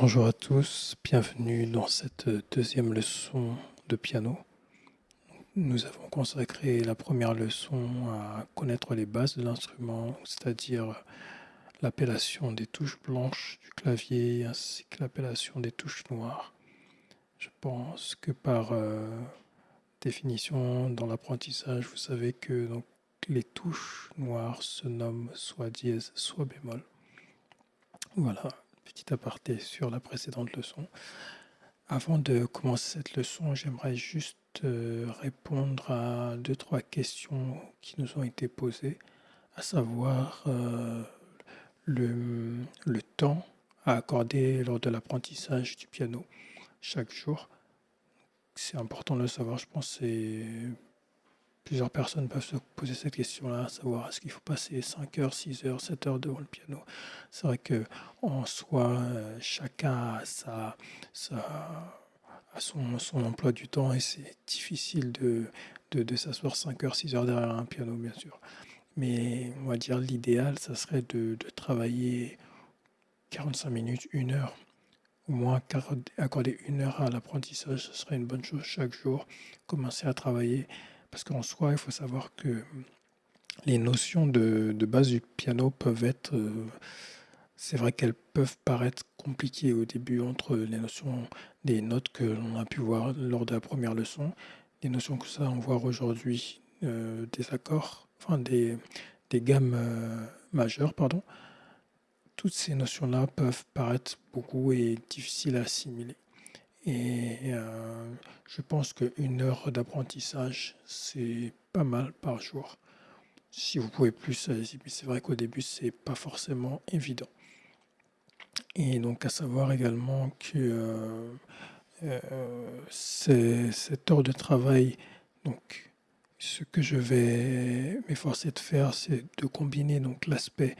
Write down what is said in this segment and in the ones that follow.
Bonjour à tous, bienvenue dans cette deuxième leçon de piano. Nous avons consacré la première leçon à connaître les bases de l'instrument, c'est-à-dire l'appellation des touches blanches du clavier ainsi que l'appellation des touches noires. Je pense que par euh, définition dans l'apprentissage, vous savez que donc, les touches noires se nomment soit dièse, soit bémol. Voilà, petit aparté sur la précédente leçon. Avant de commencer cette leçon, j'aimerais juste euh, répondre à deux, trois questions qui nous ont été posées, à savoir euh, le, le temps à accorder lors de l'apprentissage du piano chaque jour. C'est important de le savoir, je pense que plusieurs personnes peuvent se poser cette question-là, savoir est-ce qu'il faut passer 5 heures, 6 heures, 7 heures devant le piano? C'est vrai que en soi, euh, chacun a, sa, son, emploi du temps et c'est difficile de, de, s'asseoir 5 heures, 6 heures derrière un piano, bien sûr. Mais on va dire l'idéal, ça serait de, de travailler 45 minutes, une heure au moins accorder une heure à l'apprentissage, ce serait une bonne chose chaque jour, commencer à travailler, parce qu'en soi, il faut savoir que les notions de, base du piano peuvent être, euh, c'est vrai qu'elles peuvent paraître compliquées au début entre les notions des notes que l'on a pu voir lors de la première leçon, les notions que ça on voit aujourd'hui euh, des accords, enfin des, gammes euh, majeures, pardon, toutes ces notions-là peuvent paraître beaucoup et difficiles à assimiler. Et euh, je pense qu'une heure d'apprentissage, c'est pas mal par jour. Si vous pouvez plus, c'est vrai qu'au début, c'est pas forcément évident. Et donc, à savoir également que euh, euh, cette heure de travail, donc, ce que je vais m'efforcer de faire, c'est de combiner donc l'aspect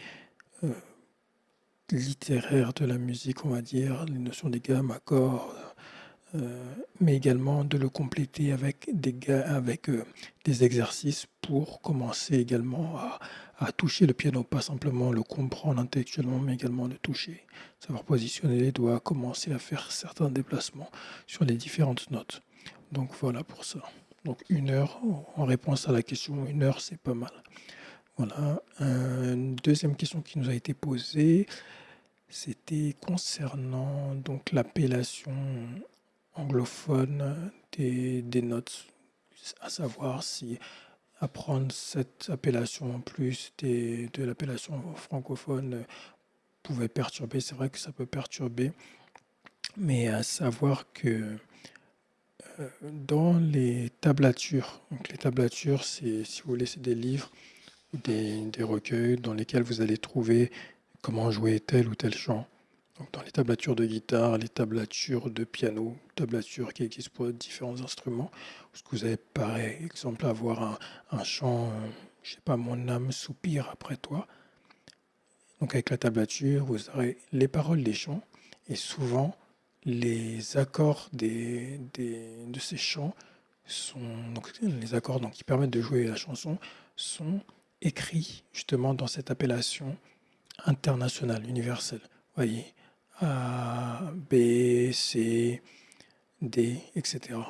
littéraire de la musique, on va dire, les notions des gammes, accords, mais également de le compléter avec des, euh, exercices pour commencer également à, à, toucher le piano, pas simplement le comprendre intellectuellement, mais également le toucher, savoir positionner les doigts, commencer à faire certains déplacements sur les différentes notes. Donc voilà pour ça. Donc une heure, en réponse à la question, une heure c'est pas mal. Voilà. Une deuxième question qui nous a été posée, c'était concernant donc l'appellation anglophone des, des, notes, à savoir si apprendre cette appellation en plus des, de l'appellation francophone pouvait perturber. C'est vrai que ça peut perturber, mais à savoir que euh, dans les tablatures, donc les tablatures, c'est si vous voulez, c'est des livres des, des recueils dans lesquels vous allez trouver comment jouer tel ou tel chant. Donc dans les tablatures de guitare, les tablatures de piano, tablatures qui existent pour différents instruments, ce que vous allez par exemple avoir un, un chant, euh, je sais pas, mon âme soupire après toi. Donc avec la tablature, vous aurez les paroles des chants et souvent les accords des, des, de ces chants sont donc les accords donc, qui permettent de jouer la chanson sont écrits justement dans cette appellation international, universel. Voyez, A, B, C, D, etc.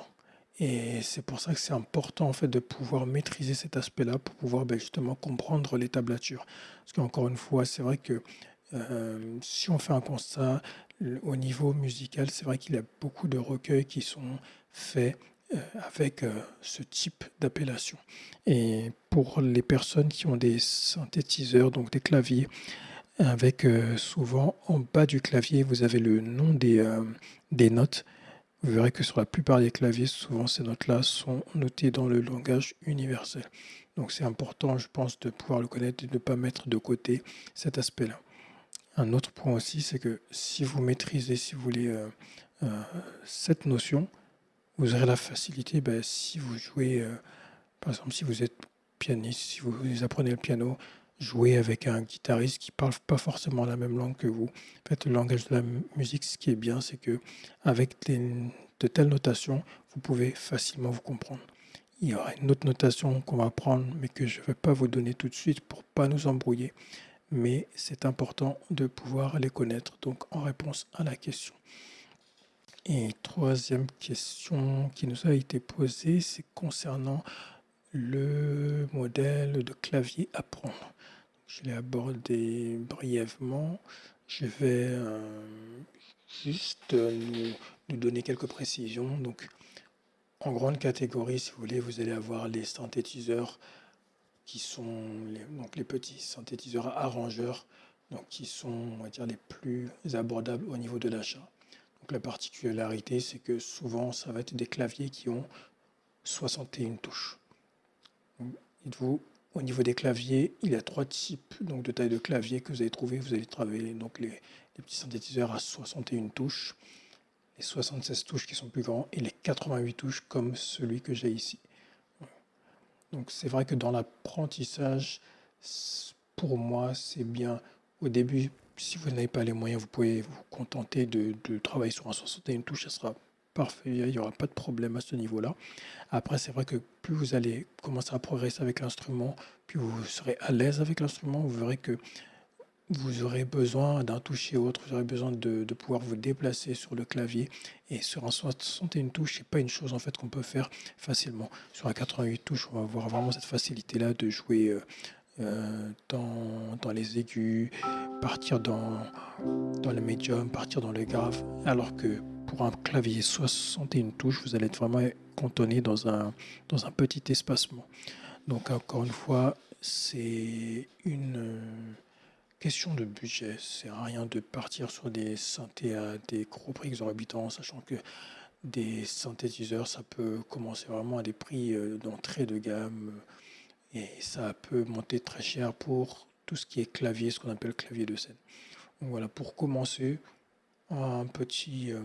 Et c'est pour ça que c'est important en fait de pouvoir maîtriser cet aspect-là pour pouvoir ben, justement comprendre les tablatures. Parce qu'encore une fois, c'est vrai que euh, si on fait un constat au niveau musical, c'est vrai qu'il y a beaucoup de recueils qui sont faits euh, avec euh, ce type d'appellation. Et pour les personnes qui ont des synthétiseurs, donc des claviers, avec euh, souvent en bas du clavier, vous avez le nom des, euh, des notes. Vous verrez que sur la plupart des claviers, souvent ces notes-là sont notées dans le langage universel. Donc c'est important, je pense, de pouvoir le connaître et de ne pas mettre de côté cet aspect-là. Un autre point aussi, c'est que si vous maîtrisez, si vous voulez, euh, cette notion, vous aurez la facilité, ben, si vous jouez, par exemple, si vous êtes pianiste, si vous apprenez le piano, jouer avec un guitariste qui parle pas forcément la même langue que vous. En fait, le langage de la musique, ce qui est bien, c'est que avec de telles notations, vous pouvez facilement vous comprendre. Il y aura une autre notation qu'on va prendre, mais que je ne vais pas vous donner tout de suite pour pas nous embrouiller. mais c'est important de pouvoir les connaître. Donc en réponse à la question. Et troisième question qui nous a été posée, c'est concernant le modèle de clavier à prendre. Je l'ai abordé brièvement. Je vais euh, juste nous, nous, donner quelques précisions. Donc, en grande catégorie, si vous voulez, vous allez avoir les synthétiseurs qui sont les, donc les petits synthétiseurs arrangeurs, donc qui sont on va dire, les plus abordables au niveau de l'achat. Donc la particularité, c'est que souvent, ça va être des claviers qui ont 61 touches. Dites-vous, au niveau des claviers, il y a trois types donc, de taille de clavier que vous allez trouver. Vous allez travailler donc les, les petits synthétiseurs à 61 touches, les 76 touches qui sont plus grands et les 88 touches comme celui que j'ai ici. Donc c'est vrai que dans l'apprentissage, pour moi, c'est bien au début, si vous n'avez pas les moyens, vous pouvez vous contenter de, travailler sur un 61 touches, ça sera parfait, il n'y aura pas de problème à ce niveau-là. Après, c'est vrai que plus vous allez commencer à progresser avec l'instrument, plus vous serez à l'aise avec l'instrument, vous verrez que vous aurez besoin d'un toucher autre, vous aurez besoin de, pouvoir vous déplacer sur le clavier. Et sur un 61 touches, ce n'est pas une chose en fait qu'on peut faire facilement. Sur un 88 touches, on va avoir vraiment cette facilité-là de jouer euh, euh, dans, dans, les aigus, partir dans, dans le médium, partir dans le grave. Alors que pour un clavier 61 touches, vous allez être vraiment cantonné dans un, dans un petit espacement. Donc encore une fois, c'est une Question de budget, c'est rien de partir sur des synthés à des gros prix exorbitants, sachant que des synthétiseurs, ça peut commencer vraiment à des prix euh, d'entrée de gamme et ça peut monter très cher pour tout ce qui est clavier, ce qu'on appelle clavier de scène. Voilà, pour commencer, un petit, euh,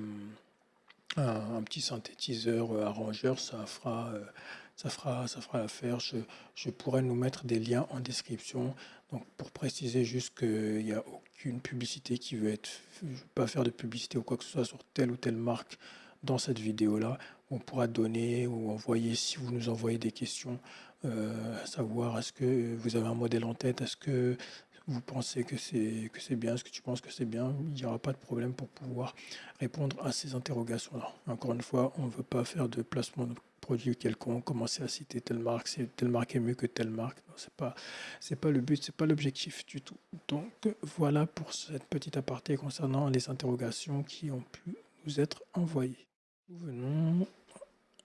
un, petit synthétiseur euh, arrangeur, ça fera, ça fera, ça fera l'affaire. Je, je pourrais nous mettre des liens en description donc pour préciser juste qu'il n'y a aucune publicité qui veut être, je ne pas faire de publicité ou quoi que ce soit sur telle ou telle marque dans cette vidéo-là. On pourra donner ou envoyer, si vous nous envoyez des questions, euh, à savoir est-ce que vous avez un modèle en tête, est-ce que vous pensez que c'est que c'est bien, est-ce que tu penses que c'est bien, il n'y aura pas de problème pour pouvoir répondre à ces interrogations-là. Encore une fois, on ne veut pas faire de placement de produit quelconque, commencer à citer telle marque, telle marque est mieux que telle marque. Ce n'est pas, pas le but, ce n'est pas l'objectif du tout. Donc voilà pour cette petite aparté concernant les interrogations qui ont pu nous être envoyées. Venons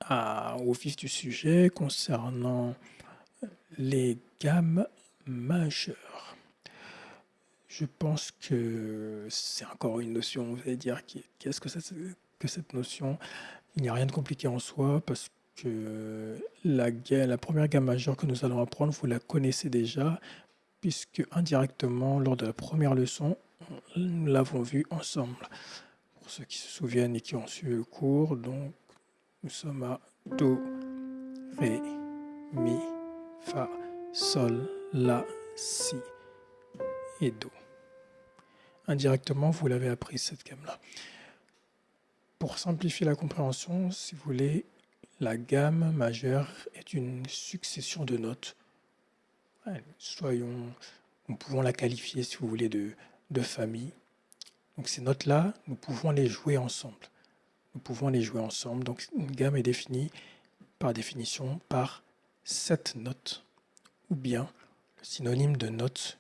à, au vif du sujet concernant les gammes majeures. Je pense que c'est encore une notion, vous allez dire, qu'est-ce que c'est que cette notion? Il n'y a rien de compliqué en soi parce que que la, la première gamme majeure que nous allons apprendre, vous la connaissez déjà, puisque indirectement, lors de la première leçon, nous l'avons vue ensemble. Pour ceux qui se souviennent et qui ont suivi le cours, donc nous sommes à Do, Ré, Mi, Fa, Sol, La, Si et Do. Indirectement, vous l'avez appris cette gamme-là. Pour simplifier la compréhension, si vous voulez, la gamme majeure est une succession de notes. Soyons, nous pouvons la qualifier, si vous voulez, de, de famille. Donc ces notes-là, nous pouvons les jouer ensemble. Nous pouvons les jouer ensemble. Donc une gamme est définie par définition par sept notes. Ou bien le synonyme de notes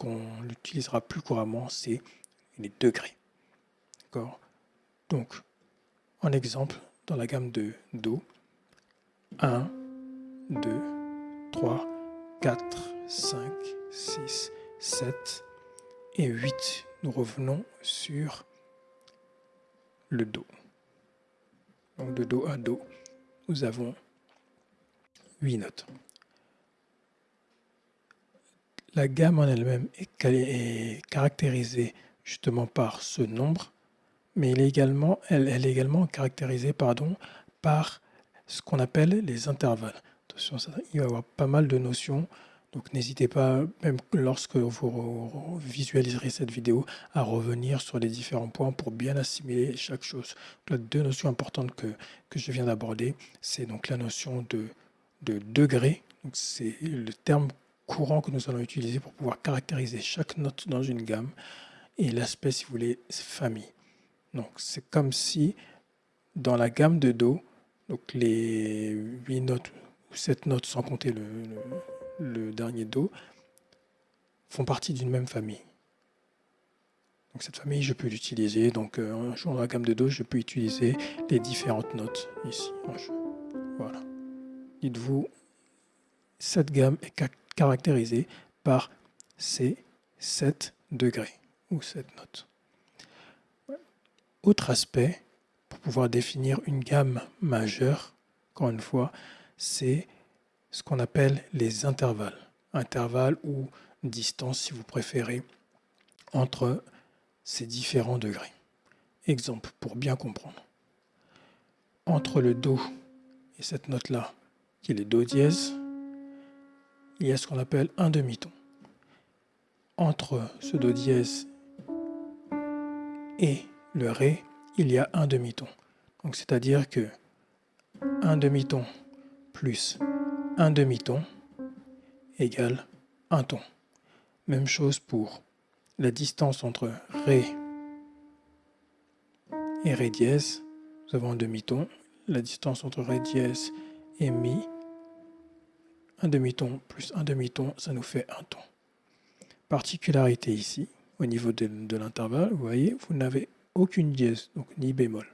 qu'on utilisera plus couramment, c'est les degrés. D'accord? Donc, en exemple, dans la gamme de Do, 1, 2, 3, 4, 5, 6, 7 et 8. Nous revenons sur le Do. Donc de Do à Do, nous avons 8 notes. La gamme en elle-même est, caractérisée justement par ce nombre, mais elle est également, caractérisée par ce qu'on appelle les intervalles. Attention, il va y avoir pas mal de notions, donc n'hésitez pas, même lorsque vous visualiserez cette vidéo, à revenir sur les différents points pour bien assimiler chaque chose. Deux notions importantes que, je viens d'aborder, c'est donc la notion de degré, c'est le terme courant que nous allons utiliser pour pouvoir caractériser chaque note dans une gamme. Et l'aspect, si vous voulez, famille. Donc, c'est comme si dans la gamme de Do, donc les 8 notes ou 7 notes sans compter le, dernier Do, font partie d'une même famille. Donc cette famille, je peux l'utiliser. Donc euh, en jouant dans la gamme de Do, je peux utiliser les différentes notes ici Voilà. Dites-vous, cette gamme est caractérisée par ces 7 degrés ou 7 notes. Autre aspect, pour pouvoir définir une gamme majeure, encore une fois, c'est ce qu'on appelle les intervalles. Intervalles ou distance, si vous préférez, entre ces différents degrés. Exemple, pour bien comprendre. Entre le Do et cette note-là, qui est le Do dièse, il y a ce qu'on appelle un demi-ton. Entre ce Do dièse et le Ré, il y a un demi-ton. Donc c'est-à-dire que un demi-ton plus un demi-ton égale un ton. Même chose pour la distance entre Ré et Ré dièse. Nous avons un demi-ton. La distance entre Ré dièse et Mi, un demi-ton plus un demi-ton, ça nous fait un ton. Particularité ici, au niveau de, l'intervalle, vous voyez, vous n'avez aucune dièse, donc ni bémol.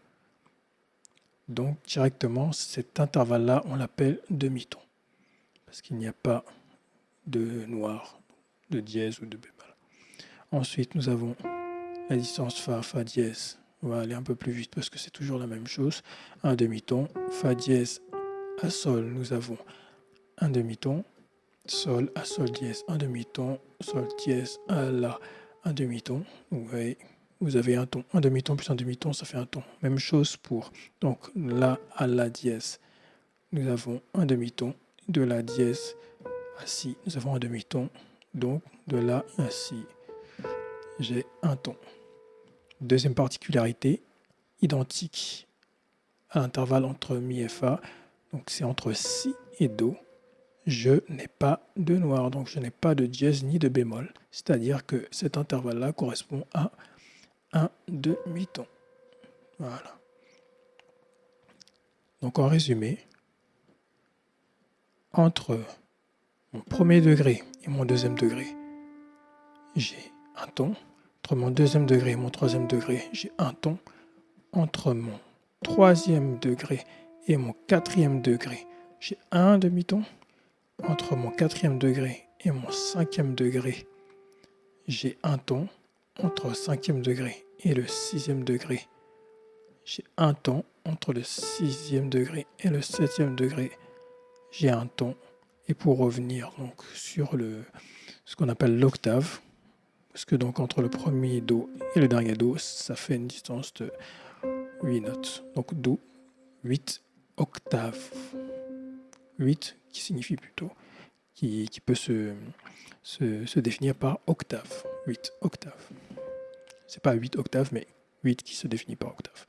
Donc directement, cet intervalle-là, on l'appelle demi-ton, parce qu'il n'y a pas de noir, de dièse ou de bémol. Ensuite, nous avons la distance Fa, Fa dièse. On va aller un peu plus vite parce que c'est toujours la même chose. Un demi-ton, Fa dièse à Sol, nous avons un demi-ton, Sol à Sol dièse, un demi-ton, Sol dièse à La, un demi-ton. Vous voyez, vous avez un ton, un demi-ton plus un demi-ton, ça fait un ton. Même chose pour donc La à La dièse. Nous avons un demi-ton, de La dièse à Si, nous avons un demi-ton, donc de La à Si j'ai un ton. Deuxième particularité, identique à l'intervalle entre Mi et Fa, donc c'est entre Si et Do, je n'ai pas de noir, donc je n'ai pas de dièse ni de bémol, c'est-à-dire que cet intervalle-là correspond à un demi-ton. Voilà. Donc en résumé, entre mon premier degré et mon deuxième degré, j'ai un ton. Entre mon deuxième degré et mon troisième degré, j'ai un ton. Entre mon troisième degré et mon quatrième degré, j'ai un demi-ton. Entre mon quatrième degré et mon cinquième degré, j'ai un ton. Entre le cinquième degré et le sixième degré, j'ai un ton. Entre le sixième degré et le septième degré, j'ai un ton. Et pour revenir donc sur ce qu'on appelle l'octave, parce que donc entre le premier Do et le dernier Do, ça fait une distance de 8 notes. Donc Do, 8 octaves. 8 qui signifie plutôt, qui, peut se, se, définir par octave. 8 octaves. C'est pas 8 octaves, mais 8 qui se définit par octave.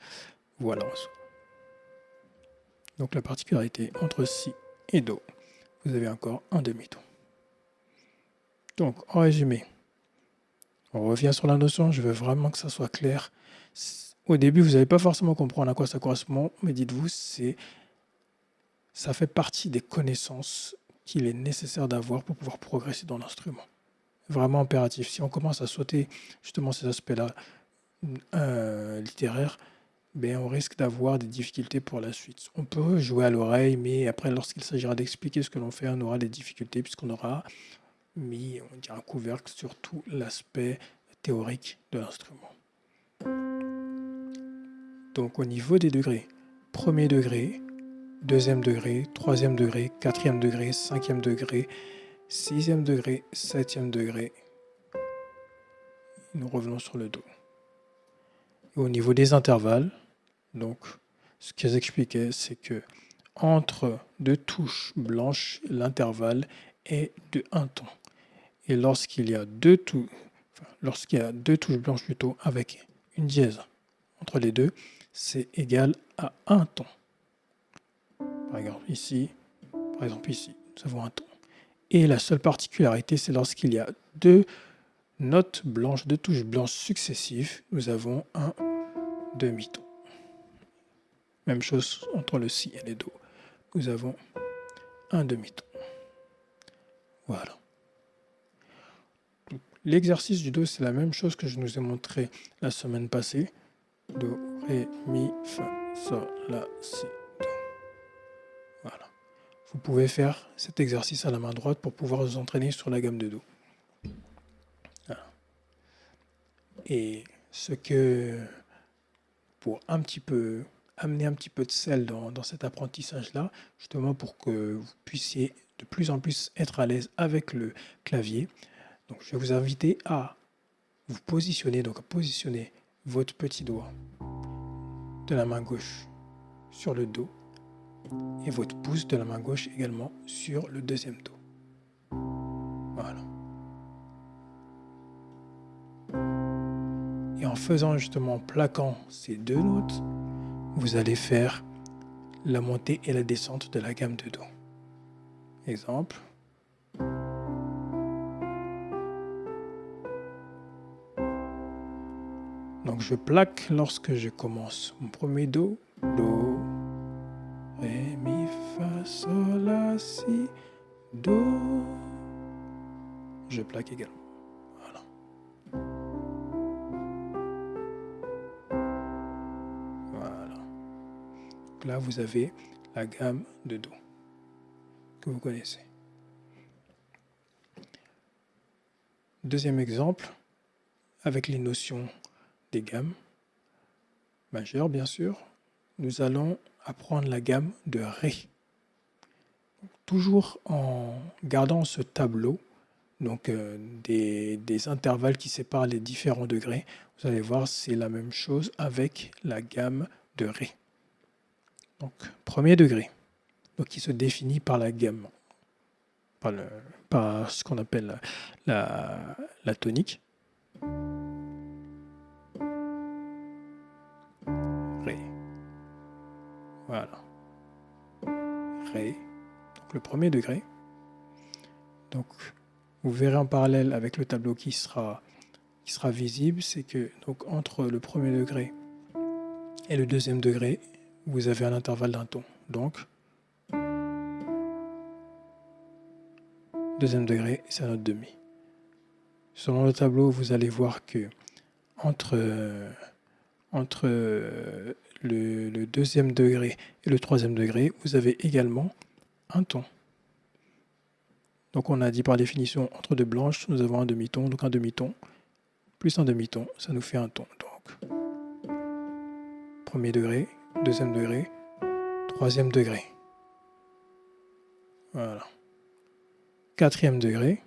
Voilà. Donc la particularité entre Si et Do, vous avez encore un demi-ton. Donc en résumé, on revient sur la notion, je veux vraiment que ça soit clair. Au début, vous n'allez pas forcément comprendre à quoi ça correspond, mais dites-vous, c'est ça fait partie des connaissances qu'il est nécessaire d'avoir pour pouvoir progresser dans l'instrument. Vraiment impératif. Si on commence à sauter justement ces aspects-là euh, littéraires, ben on risque d'avoir des difficultés pour la suite. On peut jouer à l'oreille, mais après, lorsqu'il s'agira d'expliquer ce que l'on fait, on aura des difficultés puisqu'on aura mis on un couvercle sur tout l'aspect théorique de l'instrument. Donc au niveau des degrés, premier degré, deuxième degré, troisième degré, quatrième degré, cinquième degré, sixième degré, septième degré, nous revenons sur le Do. au niveau des intervalles, donc ce qu'ils expliquaient, c'est que entre deux touches blanches, l'intervalle est de un ton. Et lorsqu'il y a deux touches, lorsqu'il y a deux touches blanches plutôt avec une dièse entre les deux, c'est égal à un ton. Par exemple ici, par exemple ici, nous avons un ton. Et la seule particularité, c'est lorsqu'il y a deux notes blanches, deux touches blanches successives, nous avons un demi-ton. Même chose entre le si et le do. Nous avons un demi-ton. Voilà. L'exercice du do, c'est la même chose que je nous ai montré la semaine passée. Do, ré, mi, fa, sol, la, si. Vous pouvez faire cet exercice à la main droite pour pouvoir vous entraîner sur la gamme de do. Et ce que, pour un petit peu amener un petit peu de sel dans, dans cet apprentissage-là, justement pour que vous puissiez de plus en plus être à l'aise avec le clavier, donc, je vais vous inviter à vous positionner, donc à positionner votre petit doigt de la main gauche sur le dos et votre pouce de la main gauche également sur le deuxième dos. Voilà. Et en faisant justement, en plaquant ces deux notes, vous allez faire la montée et la descente de la gamme de Do. Exemple. Donc je plaque lorsque je commence mon premier Do, Do, Ré, Mi, Fa, Sol, La, Si, Do. Je plaque également. Voilà. Voilà. Donc là, vous avez la gamme de Do que vous connaissez. Deuxième exemple, avec les notions des gammes majeures, bien sûr, nous allons apprendre la gamme de Ré. Toujours en gardant ce tableau, donc euh, des, intervalles qui séparent les différents degrés, vous allez voir c'est la même chose avec la gamme de Ré. Donc premier degré, donc qui se définit par la gamme, par, ce qu'on appelle la tonique. Voilà. Ré. Donc le premier degré. Donc vous verrez en parallèle avec le tableau qui sera, visible, c'est que donc, entre le premier degré et le deuxième degré, vous avez un intervalle d'un ton. Donc, deuxième degré, c'est un autre demi. Selon le tableau, vous allez voir que entre, entre le, deuxième degré et le troisième degré, vous avez également un ton. Donc on a dit par définition, entre deux blanches, nous avons un demi-ton, donc un demi-ton, plus un demi-ton, ça nous fait un ton. Donc, premier degré, deuxième degré, troisième degré. Voilà. Quatrième degré.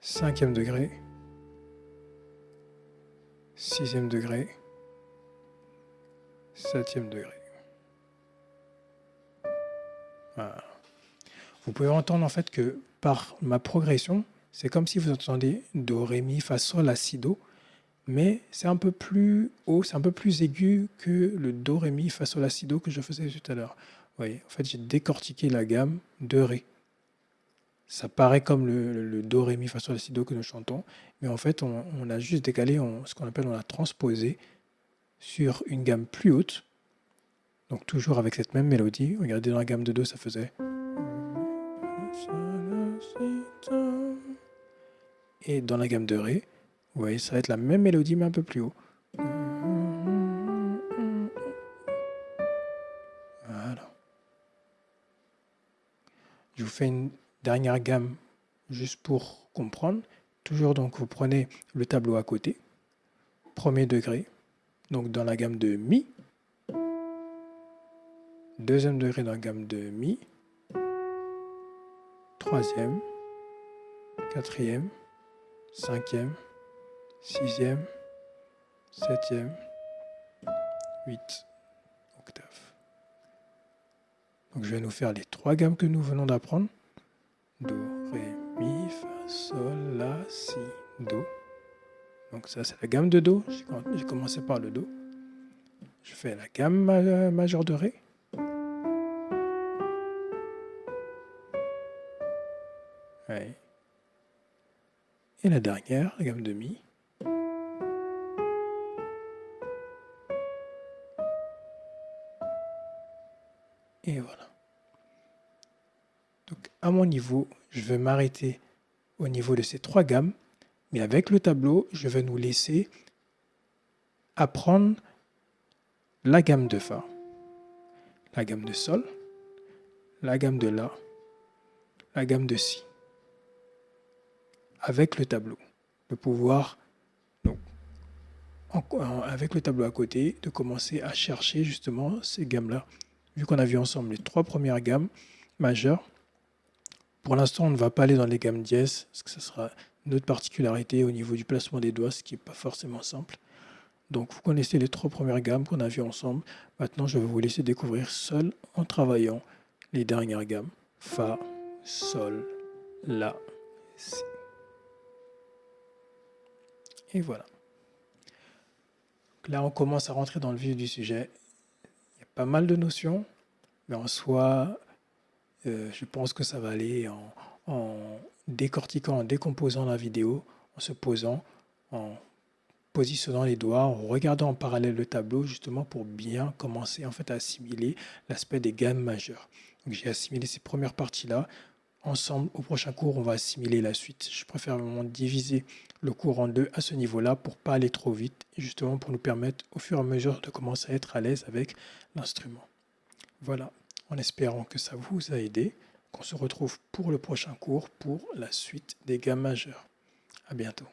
Cinquième degré sixième degré, septième degré. Vous pouvez entendre en fait que par ma progression, c'est comme si vous entendez Do, Ré, Mi, Fa, Sol, La, Si, Do, mais c'est un peu plus haut, c'est un peu plus aigu que le Do, Ré, Mi, Fa, Sol, La, Do que je faisais tout à l'heure. Vous en fait, j'ai décortiqué la gamme de Ré ça paraît comme le, do, ré, mi, fa, sol, la, do que nous chantons, mais en fait, on, a juste décalé, ce qu'on appelle, on a transposé sur une gamme plus haute, donc toujours avec cette même mélodie. Regardez, dans la gamme de do, ça faisait... Et dans la gamme de ré, vous voyez, ça va être la même mélodie, mais un peu plus haut. Voilà. Je vous fais une Dernière gamme, juste pour comprendre. Toujours donc vous prenez le tableau à côté. Premier degré, donc dans la gamme de Mi. Deuxième degré dans la gamme de Mi. Troisième, quatrième, cinquième, sixième, septième, huit octaves. Donc je vais nous faire les trois gammes que nous venons d'apprendre. Do, Ré, relatif, sol, la, si, do. Donc ça c'est la gamme de do, j'ai commencé par le do. Je fais la gamme majeure de ré. Et la dernière, la gamme de mi. Et voilà. Donc à mon niveau, je vais m'arrêter au niveau de ces trois gammes, mais avec le tableau, je vais nous laisser apprendre la gamme de Fa, la gamme de Sol, la gamme de La, la gamme de Si, avec le tableau, de pouvoir, donc, avec le tableau à côté, de commencer à chercher justement ces gammes-là. Vu qu'on a vu ensemble les trois premières gammes majeures, pour l'instant, on ne va pas aller dans les gammes dièses, parce que ce sera une autre particularité au niveau du placement des doigts, ce qui n'est pas forcément simple. Donc, vous connaissez les trois premières gammes qu'on a vues ensemble. Maintenant, je vais vous laisser découvrir seul en travaillant les dernières gammes. Fa, Sol, La, Si. Et voilà. là, on commence à rentrer dans le vif du sujet. Il y a pas mal de notions, mais en soi, euh, je pense que ça va aller en, décortiquant, en décomposant la vidéo, en se posant, en positionnant les doigts, en regardant en parallèle le tableau, justement pour bien commencer en fait à assimiler l'aspect des gammes majeures. J'ai assimilé ces premières parties-là. Ensemble, au prochain cours, on va assimiler la suite. Je préfère vraiment diviser le cours en deux à ce niveau-là pour pas aller trop vite, justement pour nous permettre au fur et à mesure de commencer à être à l'aise avec l'instrument. Voilà en espérant que ça vous a aidé, qu'on se retrouve pour le prochain cours pour la suite des gammes majeures. À bientôt.